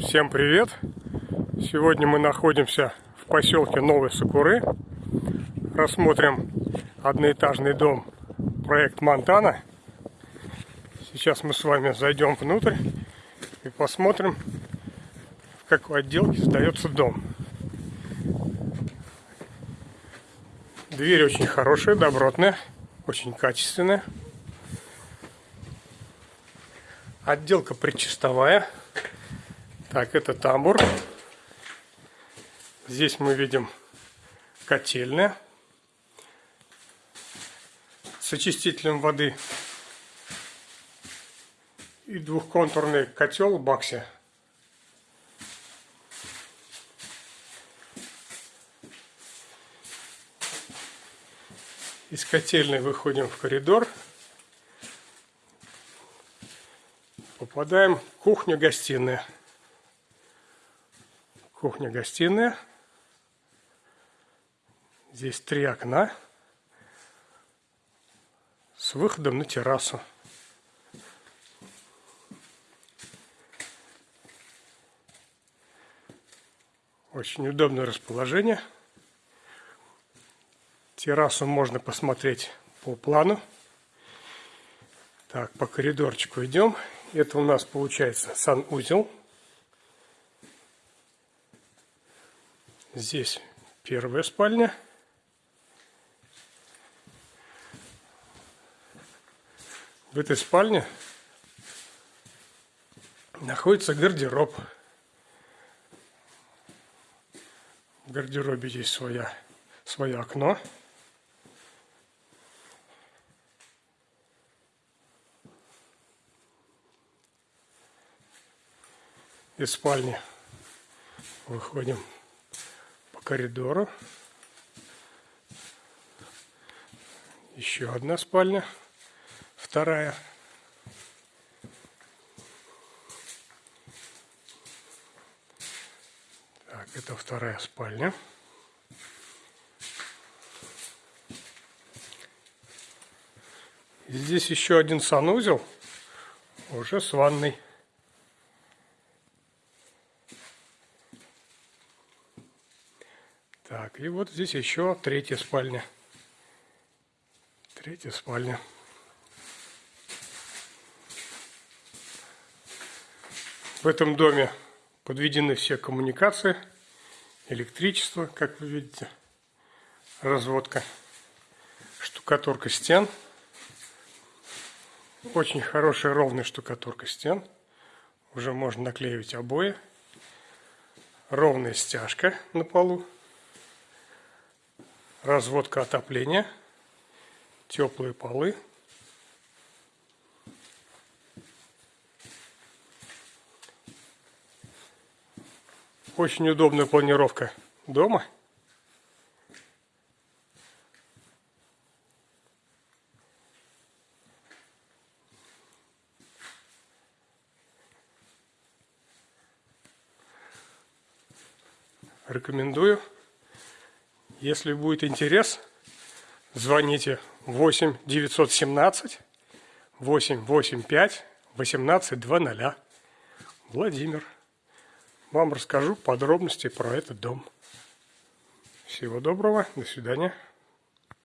Всем привет! Сегодня мы находимся в поселке Новые Сокуры. Рассмотрим одноэтажный дом проект Монтана. Сейчас мы с вами зайдем внутрь и посмотрим, в какой отделке сдается дом. Дверь очень хорошая, добротная, очень качественная. Отделка предчистовая. Так, это тамбур. Здесь мы видим котельная с очистителем воды и двухконтурный котел Бакси. Из котельной выходим в коридор. Попадаем в кухню-гостиная. Кухня-гостиная. Здесь три окна с выходом на террасу. Очень удобное расположение. Террасу можно посмотреть по плану. Так, по коридорчику идем. Это у нас получается санузел. Здесь первая спальня. В этой спальне находится гардероб. В гардеробе есть своя, свое окно. из спальни выходим коридору. Еще одна спальня, вторая. Так, это вторая спальня. Здесь еще один санузел, уже с ванной. Так, и вот здесь еще третья спальня. Третья спальня. В этом доме подведены все коммуникации, электричество, как вы видите, разводка, штукатурка стен. Очень хорошая ровная штукатурка стен. Уже можно наклеивать обои. Ровная стяжка на полу разводка отопления, теплые полы. Очень удобная планировка дома. Рекомендую. Если будет интерес, звоните 8 917 885 1820. Владимир. Вам расскажу подробности про этот дом. Всего доброго. До свидания.